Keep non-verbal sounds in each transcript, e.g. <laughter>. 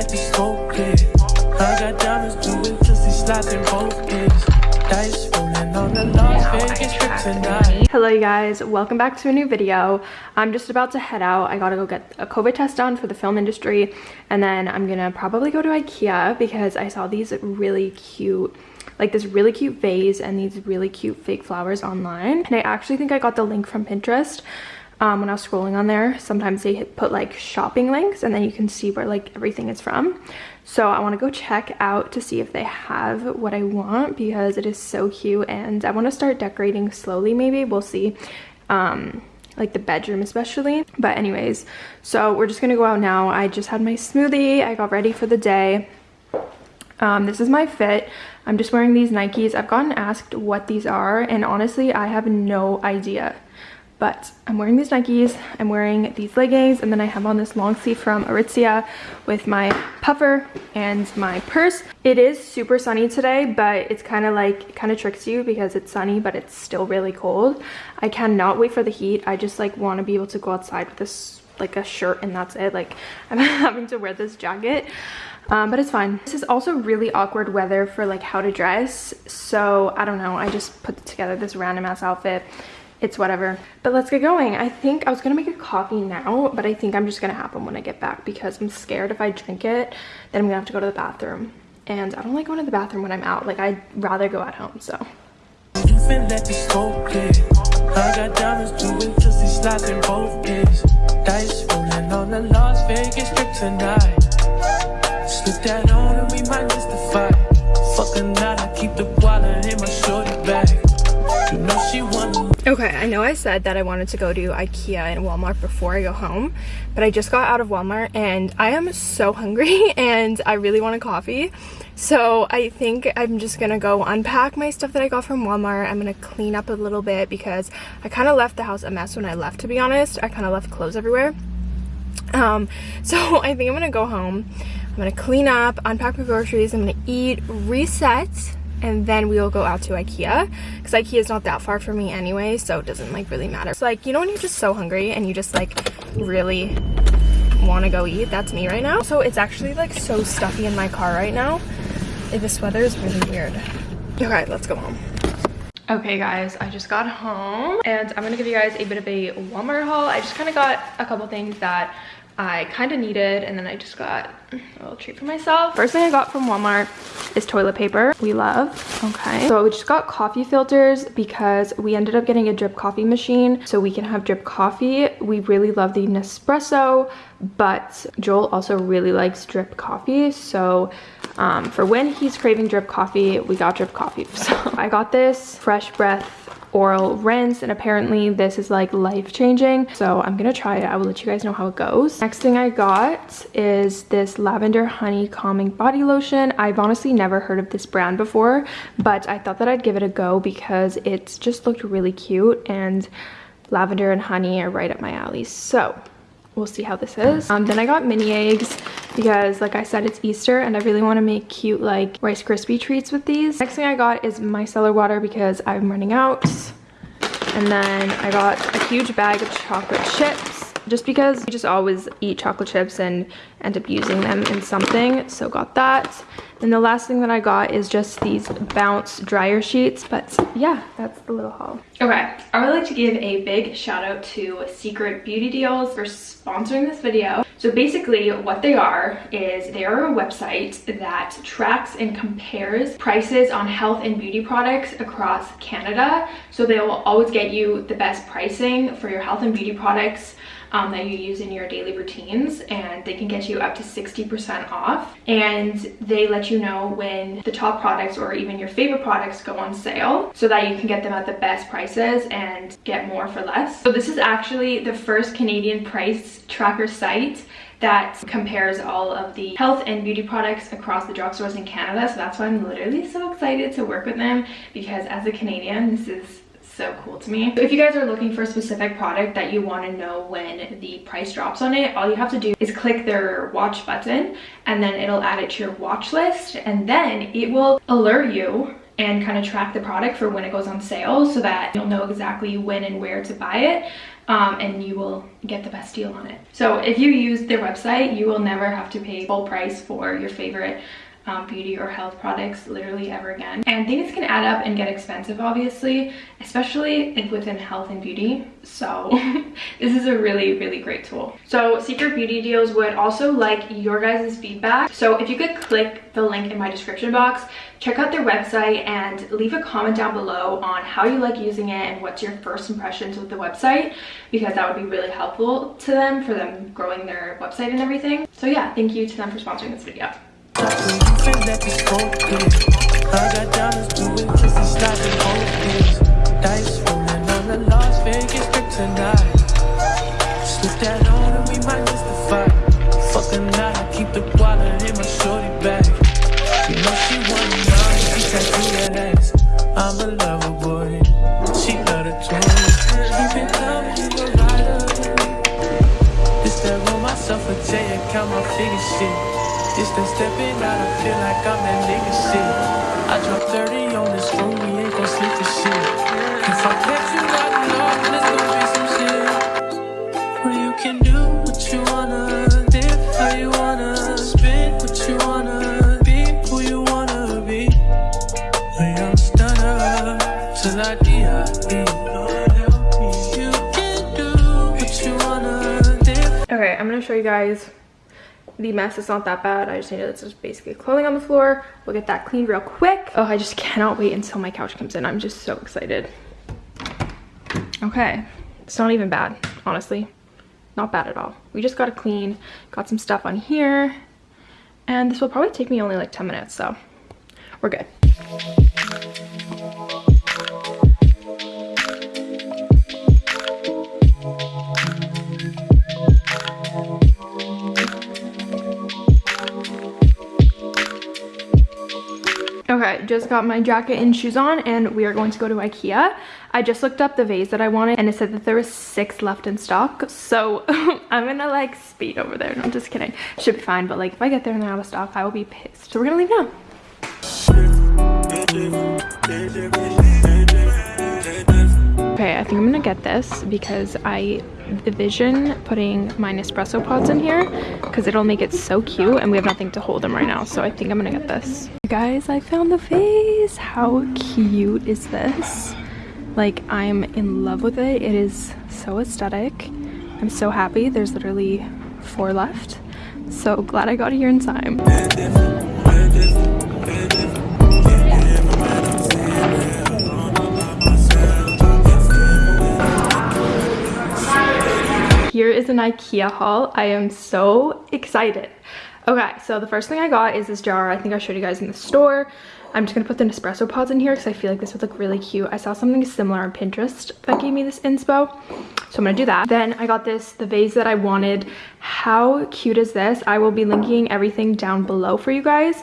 let the smoke clear. I got diamonds doing pussy slots in both ears. Dice rolling on the Las Vegas trip tonight. Hello you guys, welcome back to a new video. I'm just about to head out. I gotta go get a COVID test done for the film industry and then I'm gonna probably go to Ikea because I saw these really cute like this really cute vase and these really cute fake flowers online and I actually think I got the link from Pinterest um, when I was scrolling on there. Sometimes they put like shopping links and then you can see where like everything is from. So I want to go check out to see if they have what I want because it is so cute and I want to start decorating slowly maybe. We'll see. Um, like the bedroom especially. But anyways, so we're just going to go out now. I just had my smoothie. I got ready for the day. Um, this is my fit. I'm just wearing these Nikes. I've gotten asked what these are and honestly I have no idea but I'm wearing these Nikes, I'm wearing these leggings, and then I have on this long sleeve from Aritzia with my puffer and my purse. It is super sunny today, but it's kind of like, it kind of tricks you because it's sunny, but it's still really cold. I cannot wait for the heat. I just like want to be able to go outside with this like a shirt and that's it. Like <laughs> I'm having to wear this jacket. Um, but it's fine. This is also really awkward weather for like how to dress. So I don't know. I just put together this random ass outfit it's whatever. But let's get going. I think I was gonna make a coffee now, but I think I'm just gonna have them when I get back because I'm scared if I drink it, then I'm gonna have to go to the bathroom. And I don't like going to the bathroom when I'm out. Like I'd rather go at home, so. That on and we might miss the fight. Fucking I keep the wallet in my shorty bag. Okay, I know I said that I wanted to go to Ikea and Walmart before I go home, but I just got out of Walmart and I am so hungry <laughs> and I really want a coffee. So I think I'm just gonna go unpack my stuff that I got from Walmart. I'm gonna clean up a little bit because I kind of left the house a mess when I left, to be honest. I kind of left clothes everywhere. Um, <laughs> so I think I'm gonna go home. I'm gonna clean up, unpack my groceries, I'm gonna eat, reset, and then we will go out to Ikea because Ikea is not that far from me anyway so it doesn't like really matter. It's like you know when you're just so hungry and you just like really want to go eat that's me right now. So it's actually like so stuffy in my car right now. This weather is really weird. Okay let's go home. Okay guys, I just got home and I'm gonna give you guys a bit of a Walmart haul. I just kind of got a couple things that I kind of needed and then I just got a little treat for myself. First thing I got from Walmart is toilet paper. We love. Okay. So we just got coffee filters because we ended up getting a drip coffee machine so we can have drip coffee. We really love the Nespresso but Joel also really likes drip coffee so um, for when he's craving drip coffee we got drip coffee. <laughs> So I got this Fresh Breath oral rinse and apparently this is like life-changing. So i'm gonna try it. I will let you guys know how it goes. Next thing i got is this lavender honey calming body lotion. I've honestly never heard of this brand before but i thought that i'd give it a go because it's just looked really cute and lavender and honey are right up my alley. So we'll see how this is. Um, then i got mini eggs because like i said it's easter and i really want to make cute like rice crispy treats with these. Next thing i got is micellar water because i'm running out. And then i got a huge bag of chocolate chips just because you just always eat chocolate chips and end up using them in something. So got that and the last thing that I got is just these bounce dryer sheets. But yeah, that's the little haul. Okay, I would like to give a big shout out to Secret Beauty Deals for sponsoring this video. So basically what they are is they are a website that tracks and compares prices on health and beauty products across Canada. So they will always get you the best pricing for your health and beauty products um, that you use in your daily routines and they can get you up to 60% off and they let you know when the top products or even your favorite products go on sale so that you can get them at the best prices and get more for less. So this is actually the first Canadian price tracker site that compares all of the health and beauty products across the drugstores in Canada. So that's why I'm literally so excited to work with them because as a Canadian, this is so cool to me. If you guys are looking for a specific product that you want to know when the price drops on it, all you have to do is click their watch button and then it'll add it to your watch list and then it will alert you and kind of track the product for when it goes on sale so that you'll know exactly when and where to buy it um, and you will get the best deal on it. So if you use their website, you will never have to pay full price for your favorite um, beauty or health products literally ever again. And things can add up and get expensive, obviously, especially within health and beauty. So <laughs> this is a really, really great tool. So Secret Beauty Deals would also like your guys' feedback. So if you could click the link in my description box, check out their website and leave a comment down below on how you like using it and what's your first impressions with the website because that would be really helpful to them for them growing their website and everything. So yeah, thank you to them for sponsoring this video. I got diamonds blue kisses sliding Dice rolling on the Las Vegas trip tonight. Slip that on and we might miss the fight. Fucking night, I keep the wallet in my shorty bag. You know she want me on, she tattoo that ass. I'm a lover boy, she love the twins. You been coming, you a rider. This that roll myself a J and count my figure shit. Just that stepping out, I feel like I'm that nigga shit. I dropped 30 on this room, we ain't gon' sleep the shit. If I catch you riding off, there's gonna be some shit. Well, you can do what you wanna, live how you wanna, spin what you wanna, be who you wanna be. A young stunner, till I die. Okay, I'm gonna show you guys the mess is not that bad. I just needed just basically clothing on the floor. We'll get that cleaned real quick. Oh, I just cannot wait until my couch comes in. I'm just so excited. Okay, it's not even bad, honestly. Not bad at all. We just got to clean, got some stuff on here, and this will probably take me only like 10 minutes, so we're good. Okay, just got my jacket and shoes on and we are going to go to Ikea. I just looked up the vase that I wanted and it said that there was six left in stock. So <laughs> I'm gonna like speed over there. No, I'm just kidding. Should be fine, but like if I get there and they're out of stock, I will be pissed. So we're gonna leave now. Okay, I think I'm gonna get this because I envision putting my Nespresso pods in here because it'll make it so cute and we have nothing to hold them right now. So I think I'm gonna get this. guys, I found the vase. How cute is this? Like I'm in love with it. It is so aesthetic. I'm so happy. There's literally four left. So glad I got here in time. An Ikea haul. I am so excited. Okay, so the first thing I got is this jar. I think I showed you guys in the store. I'm just gonna put the Nespresso pods in here because I feel like this would look really cute. I saw something similar on Pinterest that gave me this inspo. So I'm gonna do that. Then I got this, the vase that I wanted. How cute is this? I will be linking everything down below for you guys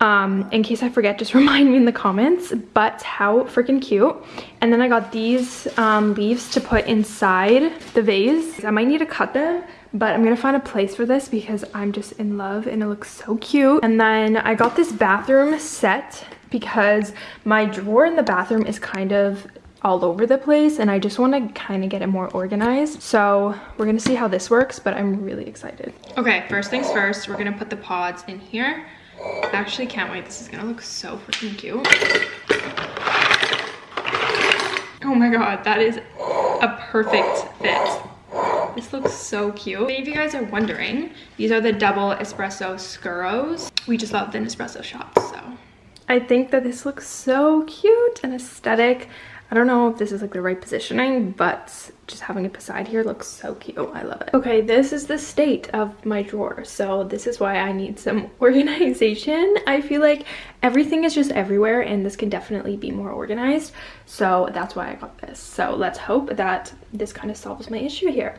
um in case i forget just <laughs> remind me in the comments but how freaking cute and then i got these um leaves to put inside the vase i might need to cut them but i'm gonna find a place for this because i'm just in love and it looks so cute and then i got this bathroom set because my drawer in the bathroom is kind of all over the place and I just want to kind of get it more organized. So we're going to see how this works, but I'm really excited. Okay, first things first, we're going to put the pods in here. I actually can't wait. This is gonna look so freaking cute. Oh my god, that is a perfect fit. This looks so cute. If you guys are wondering, these are the double espresso Scuros. We just love the Nespresso shots, so. I think that this looks so cute and aesthetic. I don't know if this is like the right positioning, but just having it beside here looks so cute. I love it. Okay, this is the state of my drawer. So this is why I need some <laughs> organization. I feel like everything is just everywhere and this can definitely be more organized. So that's why I got this. So let's hope that this kind of solves my issue here.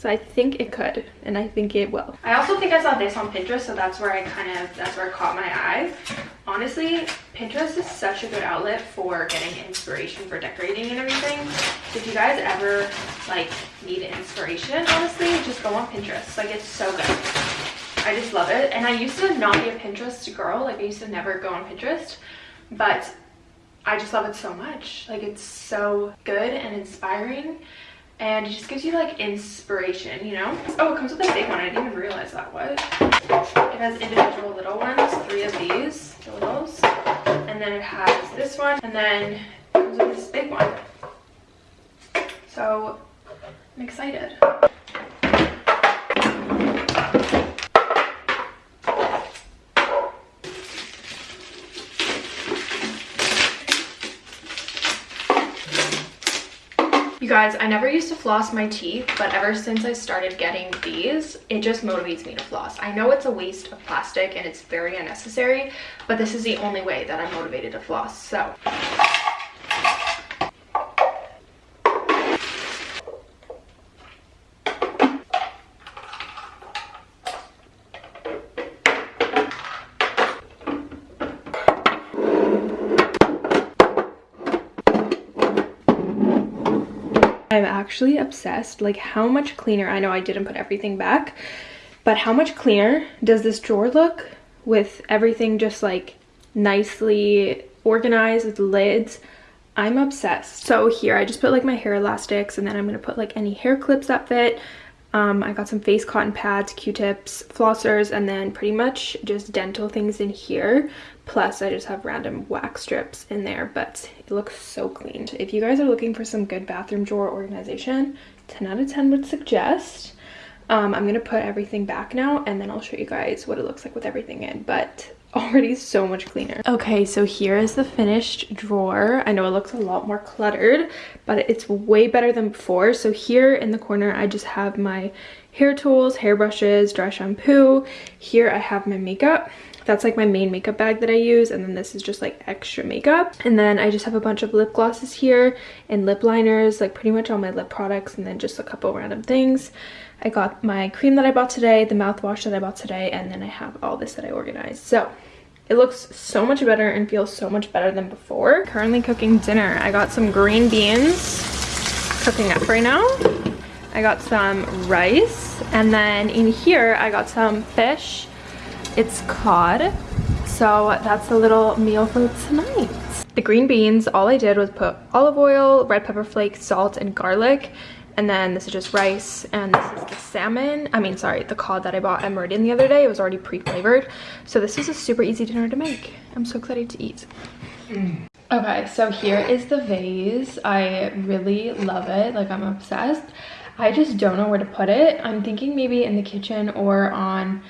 So I think it could, and I think it will. I also think I saw this on Pinterest, so that's where I kind of, that's where it caught my eye. Honestly, Pinterest is such a good outlet for getting inspiration for decorating and everything. So if you guys ever, like, need inspiration, honestly, just go on Pinterest. Like, it's so good. I just love it. And I used to not be a Pinterest girl. Like, I used to never go on Pinterest. But I just love it so much. Like it's so good and inspiring and it just gives you like inspiration, you know? Oh, it comes with a big one. I didn't even realize that was. It has individual little ones, three of these, the littles. And then it has this one and then it comes with this big one. So I'm excited. Guys, I never used to floss my teeth, but ever since I started getting these, it just motivates me to floss. I know it's a waste of plastic and it's very unnecessary, but this is the only way that I'm motivated to floss. So I'm actually obsessed like how much cleaner I know I didn't put everything back but how much cleaner does this drawer look with everything just like nicely organized with lids? I'm obsessed. So here I just put like my hair elastics and then I'm gonna put like any hair clips that fit um, I got some face cotton pads, q-tips, flossers, and then pretty much just dental things in here. Plus, I just have random wax strips in there, but it looks so clean. If you guys are looking for some good bathroom drawer organization, 10 out of 10 would suggest. Um, I'm going to put everything back now, and then I'll show you guys what it looks like with everything in. But already so much cleaner. Okay, so here is the finished drawer. I know it looks a lot more cluttered, but it's way better than before. So here in the corner, I just have my hair tools, hair brushes, dry shampoo. Here I have my makeup. That's like my main makeup bag that I use. And then this is just like extra makeup. And then I just have a bunch of lip glosses here and lip liners, like pretty much all my lip products and then just a couple random things. I got my cream that I bought today, the mouthwash that I bought today, and then I have all this that I organized. So it looks so much better and feels so much better than before. Currently cooking dinner. I got some green beans cooking up right now. I got some rice and then in here I got some fish. It's cod. So that's a little meal for tonight. The green beans, all I did was put olive oil, red pepper flakes, salt, and garlic and then this is just rice and this is the salmon. I mean sorry the cod that i bought at meridian the other day it was already pre-flavored. So this is a super easy dinner to make. I'm so excited to eat. Mm. <clears throat> okay so here is the vase. I really love it. Like i'm obsessed. I just don't know where to put it. I'm thinking maybe in the kitchen or on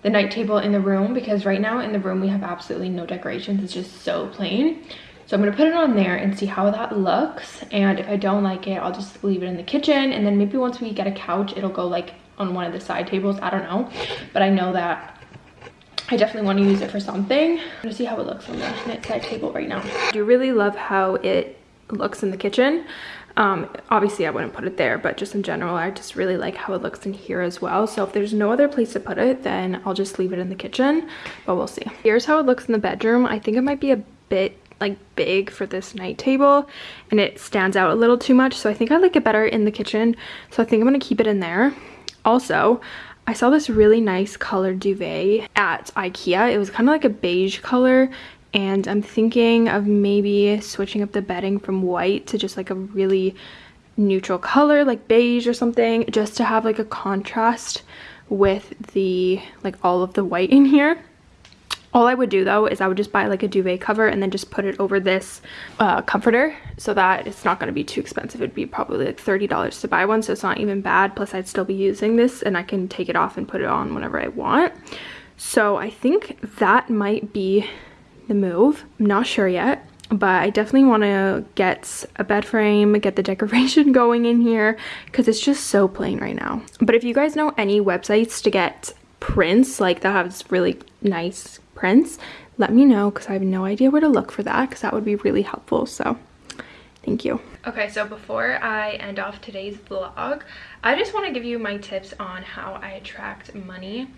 the night table in the room because right now in the room we have absolutely no decorations. It's just so plain so I'm gonna put it on there and see how that looks. And if I don't like it, I'll just leave it in the kitchen. And then maybe once we get a couch, it'll go like on one of the side tables. I don't know. But I know that I definitely want to use it for something. I'm gonna see how it looks on the side table right now. I do really love how it looks in the kitchen. Um, obviously I wouldn't put it there, but just in general, I just really like how it looks in here as well. So if there's no other place to put it, then I'll just leave it in the kitchen, but we'll see. Here's how it looks in the bedroom. I think it might be a bit like big for this night table and it stands out a little too much so I think I like it better in the kitchen. So I think I'm gonna keep it in there. Also I saw this really nice colored duvet at Ikea. It was kind of like a beige color and I'm thinking of maybe switching up the bedding from white to just like a really neutral color like beige or something just to have like a contrast with the like all of the white in here all I would do though is I would just buy like a duvet cover and then just put it over this uh, comforter so that it's not going to be too expensive. It'd be probably like $30 to buy one so it's not even bad. Plus I'd still be using this and I can take it off and put it on whenever I want. So I think that might be the move. I'm not sure yet but I definitely want to get a bed frame, get the <laughs> decoration going in here because it's just so plain right now. But if you guys know any websites to get prints like that has really nice prints, let me know because I have no idea where to look for that because that would be really helpful. So thank you. Okay, so before I end off today's vlog, I just want to give you my tips on how I attract money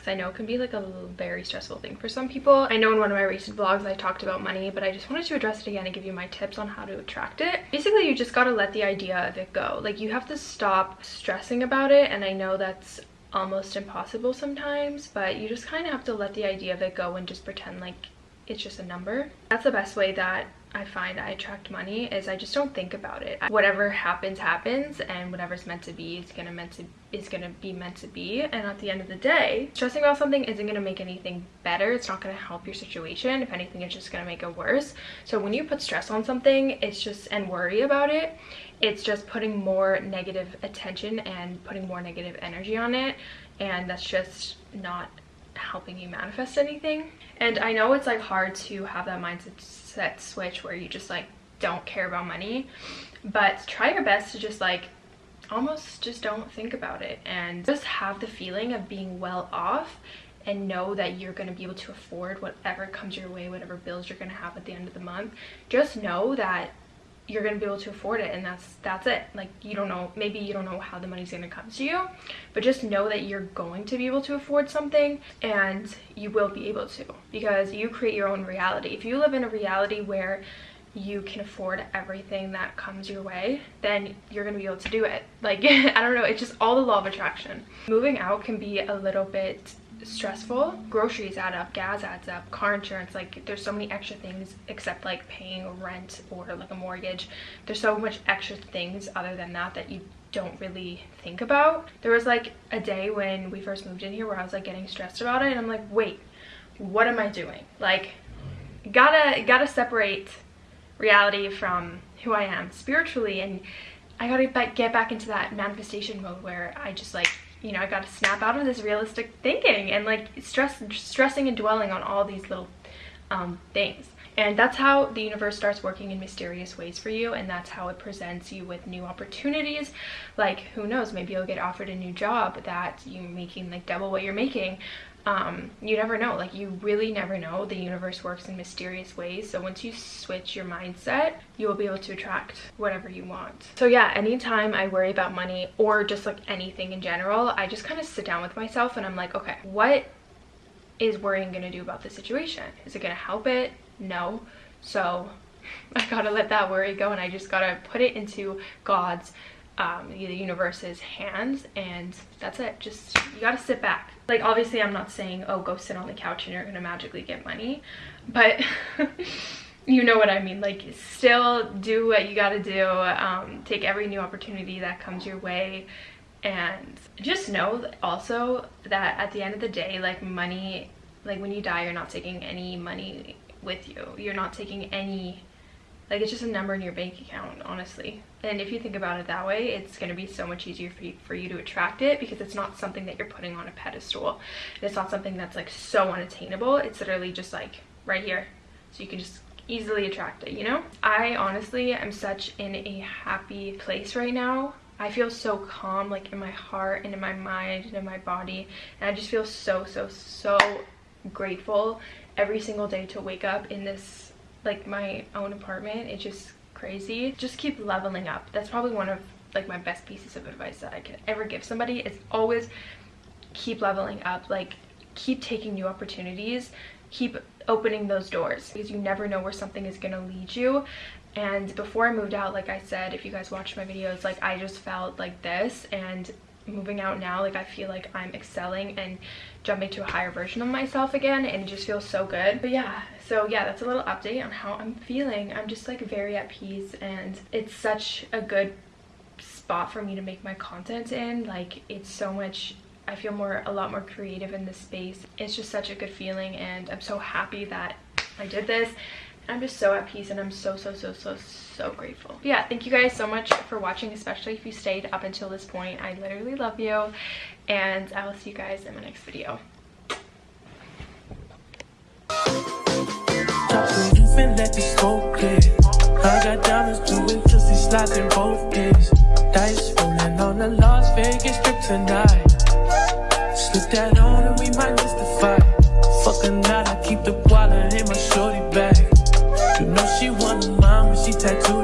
because I know it can be like a very stressful thing for some people. I know in one of my recent vlogs I talked about money, but I just wanted to address it again and give you my tips on how to attract it. Basically, you just gotta let the idea of it go. Like you have to stop stressing about it, and I know that's almost impossible sometimes, but you just kind of have to let the idea of it go and just pretend like it's just a number. That's the best way that I find I attract money is I just don't think about it. Whatever happens, happens, and whatever's meant to be is gonna meant to is gonna be meant to be. And at the end of the day, stressing about something isn't gonna make anything better. It's not gonna help your situation. If anything, it's just gonna make it worse. So when you put stress on something, it's just and worry about it, it's just putting more negative attention and putting more negative energy on it, and that's just not helping you manifest anything. And I know it's like hard to have that mindset set switch where you just like don't care about money, but try your best to just like almost just don't think about it and just have the feeling of being well off and know that you're going to be able to afford whatever comes your way, whatever bills you're going to have at the end of the month. Just know that you're going to be able to afford it and that's that's it. Like you don't know maybe you don't know how the money's going to come to you but just know that you're going to be able to afford something and you will be able to because you create your own reality. If you live in a reality where you can afford everything that comes your way then you're gonna be able to do it. Like <laughs> i don't know it's just all the law of attraction. Moving out can be a little bit stressful. Groceries add up gas adds up car insurance like there's so many extra things except like paying rent or like a mortgage. There's so much extra things other than that that you don't really think about. There was like a day when we first moved in here where i was like getting stressed about it and i'm like wait what am i doing? Like gotta gotta separate reality from who i am spiritually and i gotta get back into that manifestation mode where i just like you know, I got to snap out of this realistic thinking and like stress, stressing and dwelling on all these little um, things. And that's how the universe starts working in mysterious ways for you. And that's how it presents you with new opportunities. Like, who knows, maybe you'll get offered a new job that you're making like double what you're making um, you never know. Like you really never know. The universe works in mysterious ways. So once you switch your mindset you will be able to attract whatever you want. So yeah anytime i worry about money or just like anything in general i just kind of sit down with myself and i'm like okay what is worrying gonna do about the situation? Is it gonna help it? No. So <laughs> i gotta let that worry go and i just gotta put it into god's um, the universe's hands and that's it. Just you gotta sit back. Like obviously i'm not saying oh go sit on the couch and you're gonna magically get money but <laughs> you know what i mean. Like still do what you gotta do um, take every new opportunity that comes your way and just know also that at the end of the day like money like when you die you're not taking any money with you. You're not taking any like it's just a number in your bank account honestly. And if you think about it that way it's going to be so much easier for you, for you to attract it because it's not something that you're putting on a pedestal. It's not something that's like so unattainable. It's literally just like right here. So you can just easily attract it you know? I honestly am such in a happy place right now. I feel so calm like in my heart and in my mind and in my body. And I just feel so so so grateful every single day to wake up in this like my own apartment it's just crazy. Just keep leveling up. That's probably one of like my best pieces of advice that i could ever give somebody is always keep leveling up. Like keep taking new opportunities. Keep opening those doors because you never know where something is going to lead you. And before i moved out like i said if you guys watched my videos like i just felt like this and moving out now like i feel like i'm excelling and jumping to a higher version of myself again and it just feels so good but yeah so yeah that's a little update on how i'm feeling i'm just like very at peace and it's such a good spot for me to make my content in like it's so much I feel more a lot more creative in this space. It's just such a good feeling and I'm so happy that I did this. I'm just so at peace and I'm so, so, so, so, so grateful. But yeah, thank you guys so much for watching, especially if you stayed up until this point. I literally love you and I will see you guys in my next video. I got diamonds slots in both. Dice rolling on Las Vegas trip tonight. Slip that on and we might the fight. Fucking I keep the she want a mama, she tattooed.